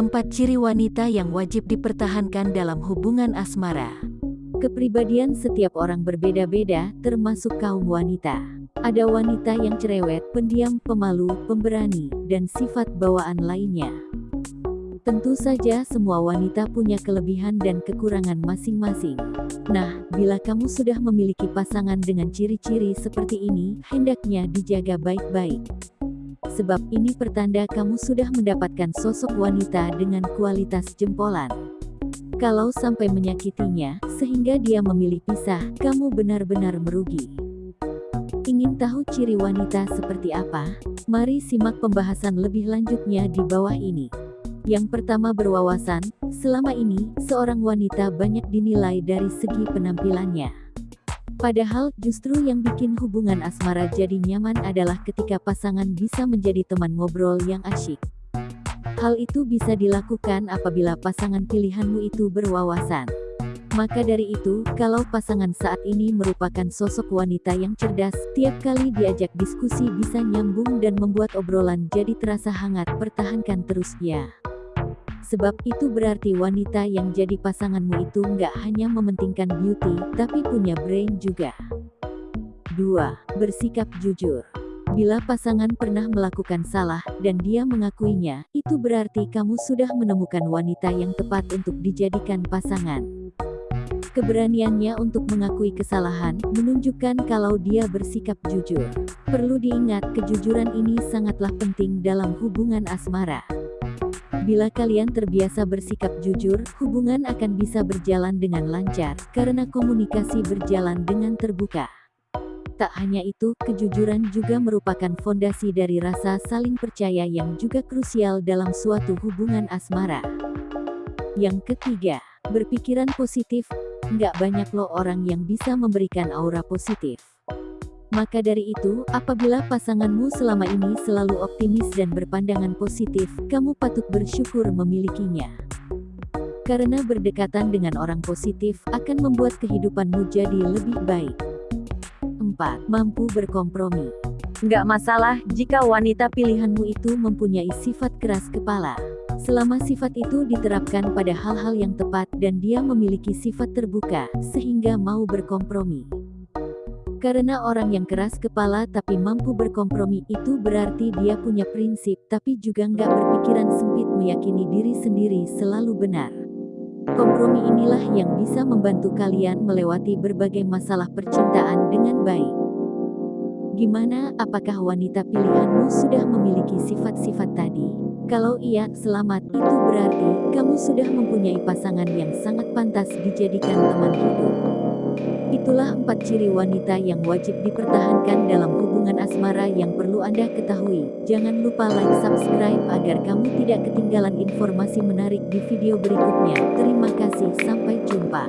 Empat ciri wanita yang wajib dipertahankan dalam hubungan asmara. Kepribadian setiap orang berbeda-beda, termasuk kaum wanita. Ada wanita yang cerewet, pendiam, pemalu, pemberani, dan sifat bawaan lainnya. Tentu saja semua wanita punya kelebihan dan kekurangan masing-masing. Nah, bila kamu sudah memiliki pasangan dengan ciri-ciri seperti ini, hendaknya dijaga baik-baik sebab ini pertanda kamu sudah mendapatkan sosok wanita dengan kualitas jempolan. Kalau sampai menyakitinya, sehingga dia memilih pisah, kamu benar-benar merugi. Ingin tahu ciri wanita seperti apa? Mari simak pembahasan lebih lanjutnya di bawah ini. Yang pertama berwawasan, selama ini, seorang wanita banyak dinilai dari segi penampilannya. Padahal, justru yang bikin hubungan asmara jadi nyaman adalah ketika pasangan bisa menjadi teman ngobrol yang asyik. Hal itu bisa dilakukan apabila pasangan pilihanmu itu berwawasan. Maka dari itu, kalau pasangan saat ini merupakan sosok wanita yang cerdas, tiap kali diajak diskusi bisa nyambung dan membuat obrolan jadi terasa hangat, pertahankan terus ya. Sebab itu berarti wanita yang jadi pasanganmu itu nggak hanya mementingkan beauty, tapi punya brain juga. 2. Bersikap jujur. Bila pasangan pernah melakukan salah, dan dia mengakuinya, itu berarti kamu sudah menemukan wanita yang tepat untuk dijadikan pasangan. Keberaniannya untuk mengakui kesalahan, menunjukkan kalau dia bersikap jujur. Perlu diingat, kejujuran ini sangatlah penting dalam hubungan asmara. Bila kalian terbiasa bersikap jujur, hubungan akan bisa berjalan dengan lancar, karena komunikasi berjalan dengan terbuka. Tak hanya itu, kejujuran juga merupakan fondasi dari rasa saling percaya yang juga krusial dalam suatu hubungan asmara. Yang ketiga, berpikiran positif. Nggak banyak loh orang yang bisa memberikan aura positif. Maka dari itu, apabila pasanganmu selama ini selalu optimis dan berpandangan positif, kamu patut bersyukur memilikinya. Karena berdekatan dengan orang positif akan membuat kehidupanmu jadi lebih baik. 4. Mampu berkompromi. Nggak masalah jika wanita pilihanmu itu mempunyai sifat keras kepala. Selama sifat itu diterapkan pada hal-hal yang tepat dan dia memiliki sifat terbuka, sehingga mau berkompromi. Karena orang yang keras kepala tapi mampu berkompromi itu berarti dia punya prinsip tapi juga nggak berpikiran sempit meyakini diri sendiri selalu benar. Kompromi inilah yang bisa membantu kalian melewati berbagai masalah percintaan dengan baik. Gimana, apakah wanita pilihanmu sudah memiliki sifat-sifat tadi? Kalau iya, selamat, itu berarti kamu sudah mempunyai pasangan yang sangat pantas dijadikan teman hidup. Itulah empat ciri wanita yang wajib dipertahankan dalam hubungan asmara yang perlu Anda ketahui. Jangan lupa like subscribe agar kamu tidak ketinggalan informasi menarik di video berikutnya. Terima kasih, sampai jumpa.